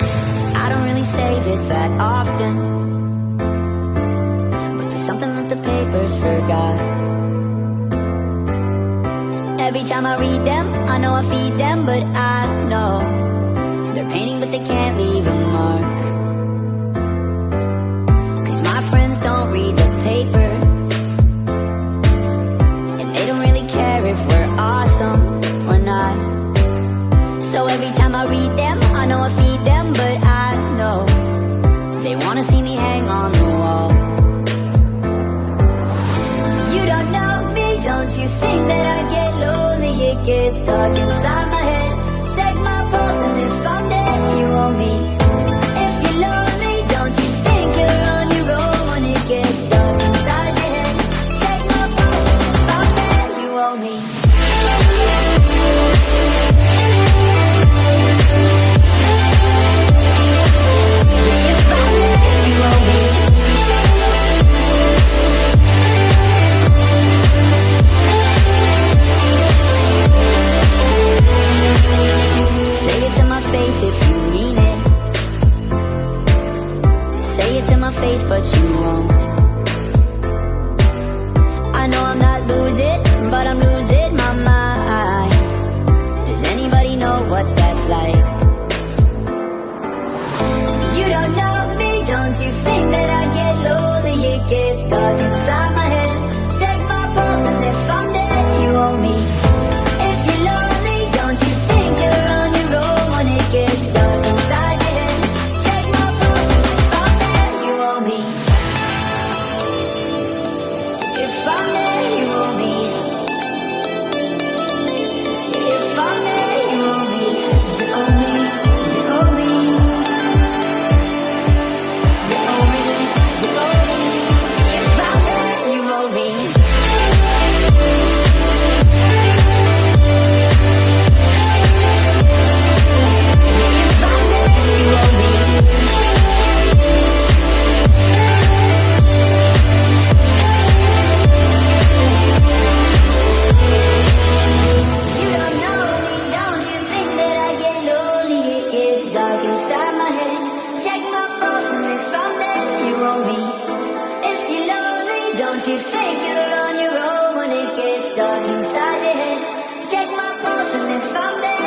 I don't really say this that often. But there's something that the papers forgot. Every time I read them, I know I feed them But I know They're painting but they can't leave a mark. Cause my friends don't read the paper. Once you think that I get lonely, it gets dark inside my head. it to my face, but you won't. I know I'm not losing, but I'm losing. take it on your own when it gets dark inside your head. Check my pulse and then I'm there.